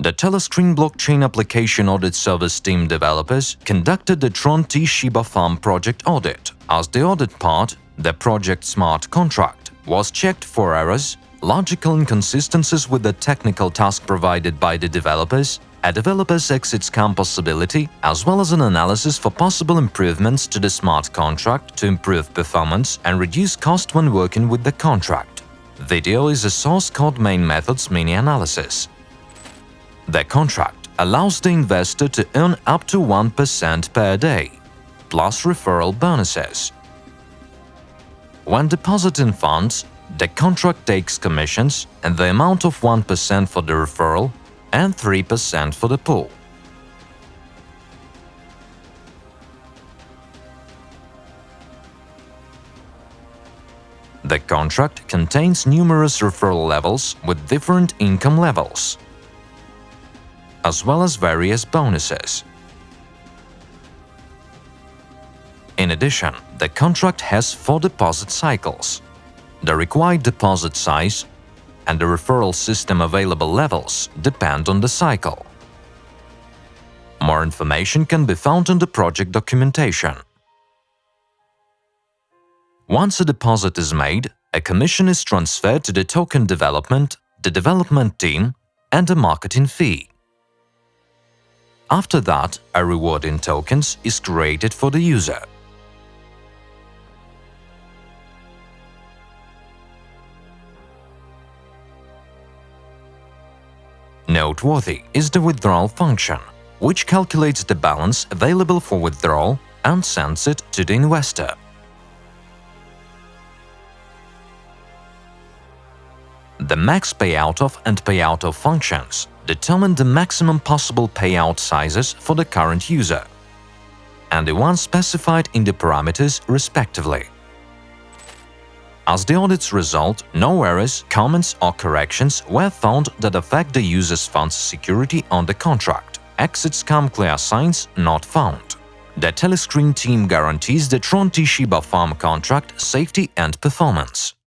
The Telescreen blockchain application audit service team developers conducted the Tron T Shiba Farm project audit. As the audit part, the project smart contract was checked for errors, logical inconsistencies with the technical task provided by the developers, a developer's exit scam possibility, as well as an analysis for possible improvements to the smart contract to improve performance and reduce cost when working with the contract. Video is a source code main methods mini The contract allows the investor to earn up to 1% per day, plus referral bonuses. When depositing funds, the contract takes commissions and the amount of 1% for the referral and 3% for the pool. The contract contains numerous referral levels with different income levels as well as various bonuses. In addition, the contract has four deposit cycles. The required deposit size and the referral system available levels depend on the cycle. More information can be found in the project documentation. Once a deposit is made, a commission is transferred to the token development, the development team, and a marketing fee. After that, a reward in tokens is created for the user. Noteworthy is the withdrawal function, which calculates the balance available for withdrawal and sends it to the investor. The max payout of and payout of functions determine the maximum possible payout sizes for the current user and the ones specified in the parameters respectively. As the audit's result, no errors, comments or corrections were found that affect the user's fund's security on the contract. Exit scam clear signs not found. The Telescreen team guarantees the Tron T Shiba Farm contract safety and performance.